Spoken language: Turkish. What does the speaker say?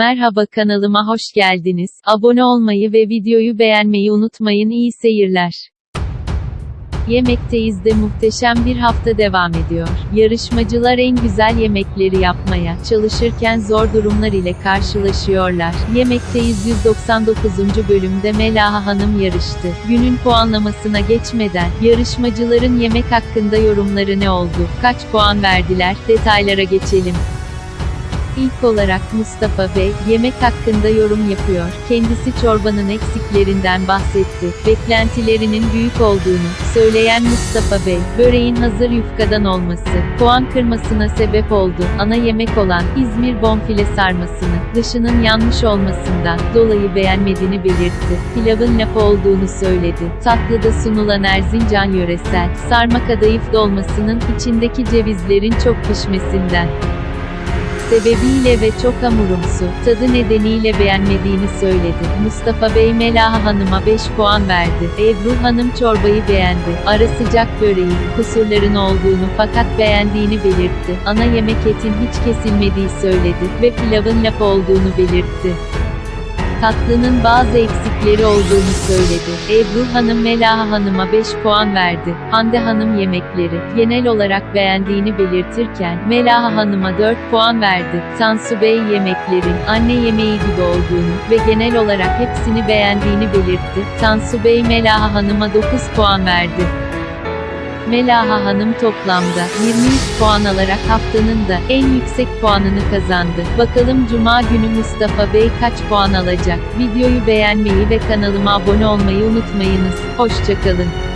Merhaba kanalıma hoş geldiniz. Abone olmayı ve videoyu beğenmeyi unutmayın. İyi seyirler. Yemekteyiz de muhteşem bir hafta devam ediyor. Yarışmacılar en güzel yemekleri yapmaya çalışırken zor durumlar ile karşılaşıyorlar. Yemekteyiz 199. bölümde Melaha Hanım yarıştı. Günün puanlamasına geçmeden, yarışmacıların yemek hakkında yorumları ne oldu? Kaç puan verdiler? Detaylara geçelim. İlk olarak Mustafa Bey, yemek hakkında yorum yapıyor. Kendisi çorbanın eksiklerinden bahsetti. Beklentilerinin büyük olduğunu söyleyen Mustafa Bey, böreğin hazır yufkadan olması, puan kırmasına sebep oldu. Ana yemek olan İzmir bonfile sarmasını, dışının yanmış olmasından dolayı beğenmediğini belirtti. Pilavın lapa olduğunu söyledi. Tatlıda sunulan Erzincan yöresel, sarma kadayıf dolmasının içindeki cevizlerin çok pişmesinden sebebiyle ve çok hamurumsu, tadı nedeniyle beğenmediğini söyledi. Mustafa Bey Melaha Hanım'a 5 puan verdi. Ebru Hanım çorbayı beğendi. Ara sıcak böreği, kusurların olduğunu fakat beğendiğini belirtti. Ana yemek etin hiç kesilmediği söyledi ve pilavın laf olduğunu belirtti. Tatlının bazı eksikleri olduğunu söyledi. Ebru Hanım Melaha Hanım'a 5 puan verdi. Hande Hanım yemekleri, genel olarak beğendiğini belirtirken, Melaha Hanım'a 4 puan verdi. Tansu Bey yemeklerin, anne yemeği gibi olduğunu ve genel olarak hepsini beğendiğini belirtti. Tansu Bey Melaha Hanım'a 9 puan verdi. Melaha Hanım toplamda 23 puan alarak haftanın da en yüksek puanını kazandı. Bakalım Cuma günü Mustafa Bey kaç puan alacak? Videoyu beğenmeyi ve kanalıma abone olmayı unutmayınız. Hoşçakalın.